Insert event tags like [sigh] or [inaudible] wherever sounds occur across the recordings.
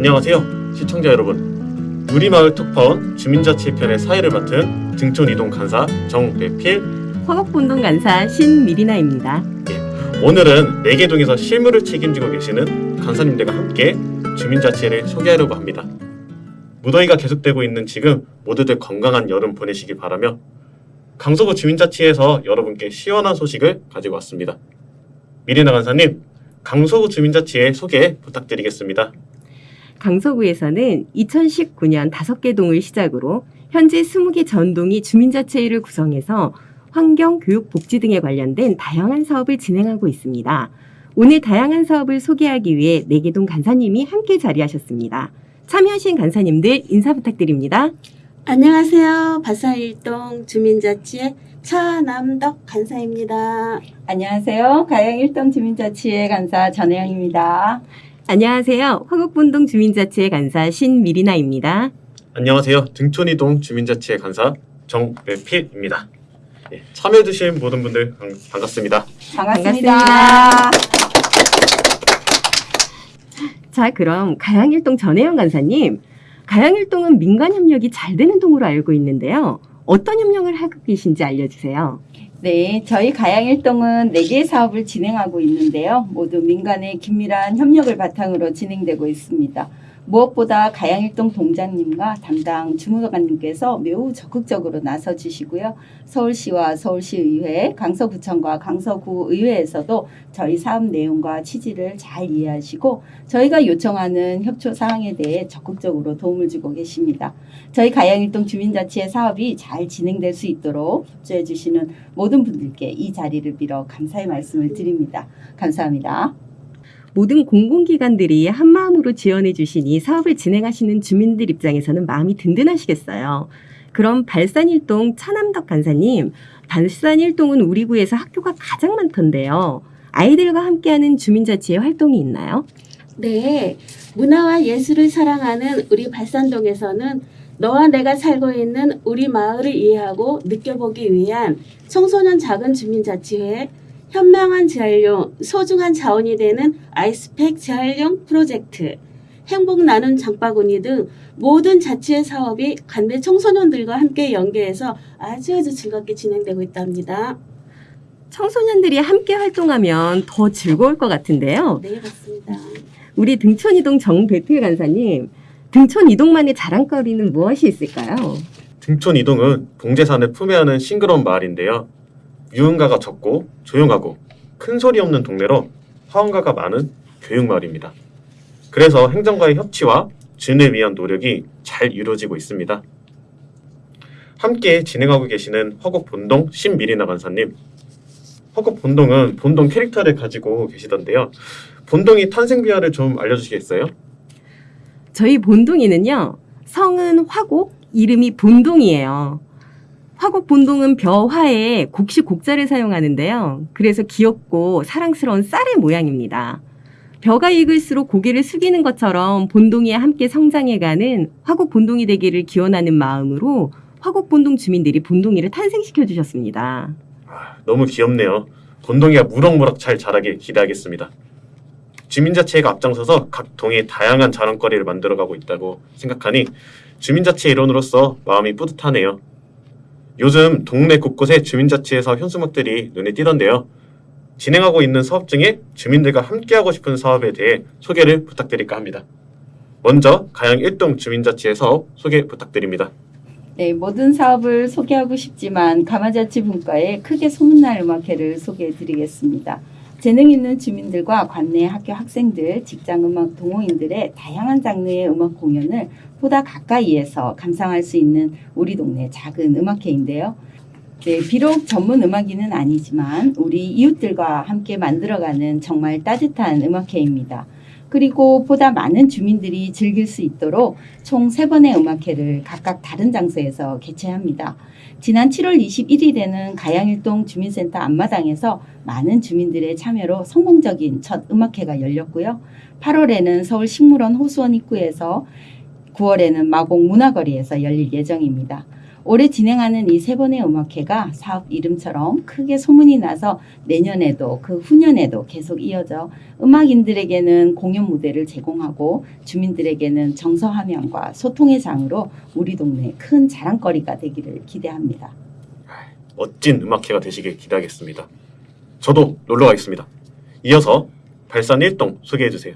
안녕하세요 시청자 여러분. 우리마을 톡파원 주민자치 편의 사회를 맡은 등촌이동 간사 정배필. 화곡본동 간사 신미리나입니다. 오늘은 매개동에서 실무를 책임지고 계시는 간사님들과 함께 주민자치를 소개하려고 합니다. 무더위가 계속되고 있는 지금 모두들 건강한 여름 보내시길 바라며 강서구 주민자치에서 여러분께 시원한 소식을 가지고 왔습니다. 미리나 간사님 강서구 주민자치의 소개 부탁드리겠습니다 강서구에서는 2019년 5개 동을 시작으로 현재 20개 전동이 주민자치회를 구성해서 환경, 교육, 복지 등에 관련된 다양한 사업을 진행하고 있습니다. 오늘 다양한 사업을 소개하기 위해 4개 동 간사님이 함께 자리하셨습니다. 참여하신 간사님들 인사 부탁드립니다. 안녕하세요. 바사일동 주민자치의 차남덕 간사입니다. 안녕하세요. 가영 일동 주민자치회 간사 전혜영입니다. 안녕하세요. 화곡본동 주민자치회 간사 신미리나입니다. 안녕하세요. 등촌이동 주민자치회 간사 정배필입니다. 예, 참여해주신 모든 분들 반- 반갑습니다. 반갑습니다. 반갑습니다. 자, 그럼 가양일동 전혜영 간사님. 가양일동은 민간 협력이 잘 되는 동으로 알고 있는데요. 어떤 협력을 하고 계신지 알려주세요. 네, 저희 가양 일동은 4개의 사업을 진행하고 있는데요. 모두 민간의 긴밀한 협력을 바탕으로 진행되고 있습니다. 무엇보다 가양 일동 동장님과 담당 주무관님께서 매우 적극적으로 나서 주시고요. 서울시와 서울시의회, 강서구청과 강서구의회에서도 저희 사업 내용과 취지를 잘 이해하시고 저희가 요청하는 협조 사항에 대해 적극적으로 도움을 주고 계십니다. 저희 가양일동 주민자치회 사업이 잘 진행될 수 있도록 협조해 주시는 모든 분들께 이 자리를 빌어 감사의 말씀을 드립니다. 감사합니다. 모든 공공기관들이 한마음으로 지원해 주시니 사업을 진행하시는 주민들 입장에서는 마음이 든든하시겠어요. 그럼 발산일동 차남덕 간사님, 발산일동은 우리 구에서 학교가 가장 많던데요. 아이들과 함께하는 주민자치회 활동이 있나요? 네. 문화와 예술을 사랑하는 우리 발산동에서는 너와 내가 살고 있는 우리 마을을 이해하고 느껴보기 위한 청소년 작은 주민자치회, 현명한 재활용, 소중한 자원이 되는 아이스팩 재활용 프로젝트, 행복 나눔 장바구니 등 모든 자치회 사업이 관내 청소년들과 함께 연계해서 아주 아주 즐겁게 진행되고 있답니다. 청소년들이 함께 활동하면 더 즐거울 것 같은데요. 네, 맞습니다. 우리 등촌이동 정배필 간사님, 등촌이동만의 자랑거리는 무엇이 있을까요? 등촌이동은 봉제산을 품에 안은 싱그러운 마을인데요. 유흥가가 적고 조용하고 큰 소리 없는 동네로 화원가가 많은 교육마을입니다. 그래서 행정과의 협치와 진을 위한 노력이 잘 이루어지고 있습니다. 함께 진행하고 계시는 허곡 본동 신미리나 간사님. 허곡 본동은 본동 캐릭터를 가지고 계시던데요. 본동이 탄생 비화를 좀 알려주시겠어요? 저희 본동이는요, 성은 화곡, 이름이 본동이에요. 화곡 본동은 벼화에 곡식 곡자를 사용하는데요. 그래서 귀엽고 사랑스러운 쌀의 모양입니다. 벼가 익을수록 고개를 숙이는 것처럼 본동이와 함께 성장해가는 화곡 본동이 되기를 기원하는 마음으로 화곡 본동 주민들이 본동이를 탄생시켜 주셨습니다. 아, 너무 귀엽네요. 본동이가 무럭무럭 잘 자라길 기대하겠습니다. 주민자치회가 앞장서서 각 동에 다양한 자랑거리를 만들어가고 있다고 생각하니 주민자치 회 일원으로서 마음이 뿌듯하네요. 요즘 동네 곳곳에 주민자치회에서 현수막들이 눈에 띄던데요. 진행하고 있는 사업 중에 주민들과 함께하고 싶은 사업에 대해 소개를 부탁드릴까 합니다. 먼저 가양 1동 주민자치회 사업 소개 부탁드립니다. 네, 모든 사업을 소개하고 싶지만 가마자치 분과의 크게 소문날 음악회를 소개해 드리겠습니다. 재능 있는 주민들과 관내 학교 학생들, 직장 음악 동호인들의 다양한 장르의 음악 공연을 보다 가까이에서 감상할 수 있는 우리 동네 작은 음악회인데요. 네, 비록 전문 음악인은 아니지만 우리 이웃들과 함께 만들어가는 정말 따뜻한 음악회입니다. 그리고 보다 많은 주민들이 즐길 수 있도록 총 세번의 음악회를 각각 다른 장소에서 개최합니다. 지난 7월 21일에는 가양일동 주민센터 앞마당에서 많은 주민들의 참여로 성공적인 첫 음악회가 열렸고요. 8월에는 서울 식물원 호수원 입구에서 9월에는 마곡 문화거리에서 열릴 예정입니다. 올해 진행하는 이 세 번의 음악회가 사업 이름처럼 크게 소문이 나서 내년에도 그 후년에도 계속 이어져 음악인들에게는 공연 무대를 제공하고 주민들에게는 정서화면과 소통의 장으로 우리 동네 큰 자랑거리가 되기를 기대합니다. 멋진 음악회가 되시길 기대하겠습니다. 저도 놀러 가겠습니다. 이어서 발산 1동 소개해 주세요.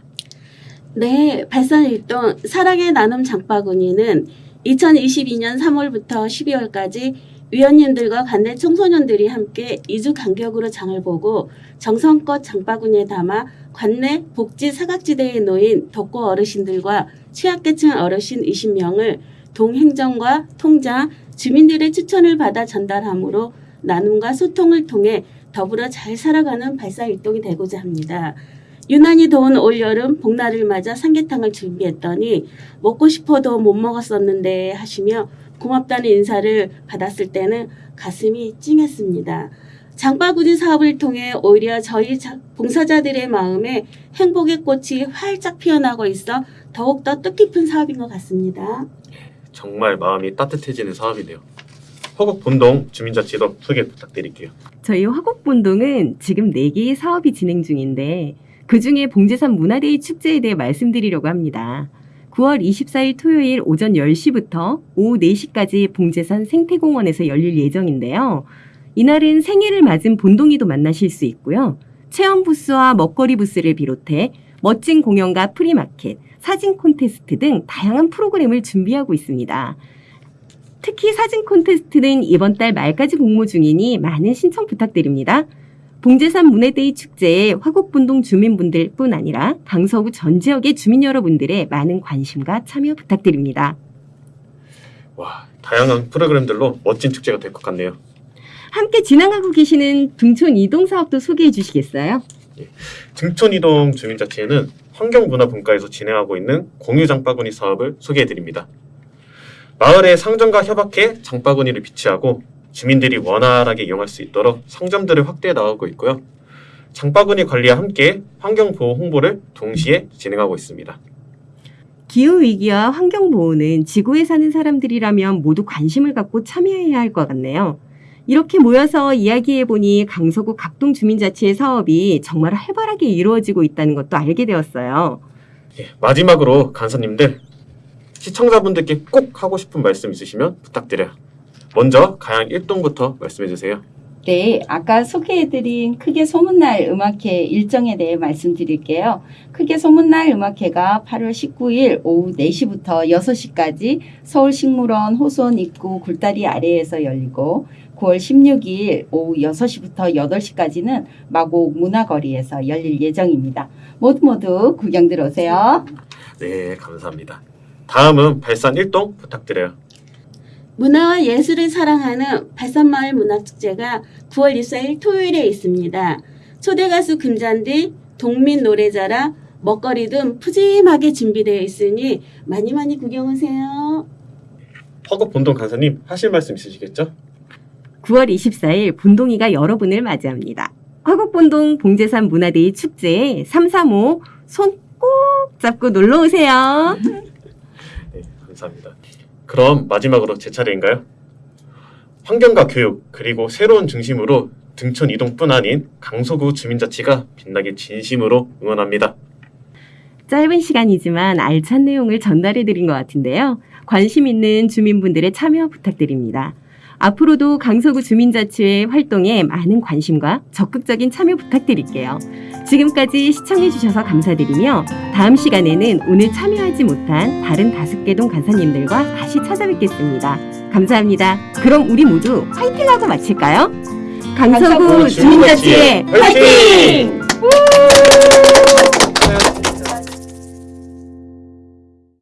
네, 발산일동 사랑의 나눔 장바구니는 2022년 3월부터 12월까지 위원님들과 관내 청소년들이 함께 2주 간격으로 장을 보고 정성껏 장바구니에 담아 관내 복지 사각지대에 놓인 독거 어르신들과 취약계층 어르신 20명을 동행정과 통장, 주민들의 추천을 받아 전달함으로 나눔과 소통을 통해 더불어 잘 살아가는 발산일동이 되고자 합니다. 유난히 더운 올여름 복날을 맞아 삼계탕을 준비했더니 먹고 싶어도 못 먹었었는데 하시며 고맙다는 인사를 받았을 때는 가슴이 찡했습니다. 장바구니 사업을 통해 오히려 저희 자- 봉사자들의 마음에 행복의 꽃이 활짝 피어나고 있어 더욱더 뜻깊은 사업인 것 같습니다. 정말 마음이 따뜻해지는 사업이네요. 허곡 본동 주민자치도 소개 부탁드릴게요. 저희 화곡본동은 지금 4개의 사업이 진행 중인데 그중에 봉제산 문화데이 축제에 대해 말씀드리려고 합니다. 9월 24일 토요일 오전 10시부터 오후 4시까지 봉제산 생태공원에서 열릴 예정인데요. 이날은 생일을 맞은 본동이도 만나실 수 있고요. 체험 부스와 먹거리 부스를 비롯해 멋진 공연과 프리마켓, 사진 콘테스트 등 다양한 프로그램을 준비하고 있습니다. 특히 사진 콘테스트는 이번 달 말까지 공모 중이니 많은 신청 부탁드립니다. 봉제산 문해데이 축제에 화곡본동 주민분들 뿐 아니라 강서구 전 지역의 주민 여러분들의 많은 관심과 참여 부탁드립니다. 와, 다양한 프로그램들로 멋진 축제가 될 것 같네요. 함께 진행하고 계시는 등촌 이동 사업도 소개해 주시겠어요? 등촌 이동 주민자치회는 환경문화분과에서 진행하고 있는 공유 장바구니 사업을 소개해 드립니다. 마을의 상점과 협약해 장바구니를 비치하고 주민들이 원활하게 이용할 수 있도록 상점들을 확대해 나가고 있고요. 장바구니 관리와 함께 환경보호 홍보를 동시에 진행하고 있습니다. 기후 위기와 환경 보호는 지구에 사는 사람들이라면 모두 관심을 갖고 참여해야 할 것 같네요. 이렇게 모여서 이야기해 보니 강서구 각동 주민자치회 사업이 정말 활발하게 이루어지고 있다는 것도 알게 되었어요. 예, 마지막으로 간사님들 시청자분들께 꼭 하고 싶은 말씀 있으시면 부탁드려요. 먼저 가양 1동부터 말씀해 주세요. 네, 아까 소개해드린 크게 소문날 음악회 일정에 대해 말씀드릴게요. 크게 소문날 음악회가 8월 19일 오후 4시부터 6시까지 서울식물원 호수원 입구 굴다리 아래에서 열리고 9월 16일 오후 6시부터 8시까지는 마곡 문화거리에서 열릴 예정입니다. 모두 모두 구경 들어오세요. 네, 감사합니다. 다음은 발산 1동 부탁드려요. 문화와 예술을 사랑하는 발산마을 문화축제가 9월 24일 토요일에 있습니다. 초대 가수 금잔디, 동민 노래자랑, 먹거리 등 푸짐하게 준비되어 있으니 많이 많이 구경 오세요. 허겁 본동 간사님 하실 말씀 있으시겠죠? 9월 24일 본동이가 여러분을 맞이합니다. 화곡본동 봉제산 문화데이 축제에 335 손 꼭 잡고 놀러 오세요. [laughs] 네, 감사합니다. 그럼 마지막으로 제 차례인가요? 환경과 교육 그리고 새로운 중심으로 등촌 이동뿐 아닌 강서구 주민자치가 빛나게 진심으로 응원합니다. 짧은 시간이지만 알찬 내용을 전달해 드린 것 같은데요. 관심 있는 주민분들의 참여 부탁드립니다. 앞으로도 강서구 주민자치회 활동에 많은 관심과 적극적인 참여 부탁드릴게요. 지금까지 시청해주셔서 감사드리며 다음 시간에는 오늘 참여하지 못한 다른 다섯 개동 간사님들과 다시 찾아뵙겠습니다. 감사합니다. 그럼 우리 모두 화이팅 하고 마칠까요? 강서구 주민자치회 화이팅! 화이팅!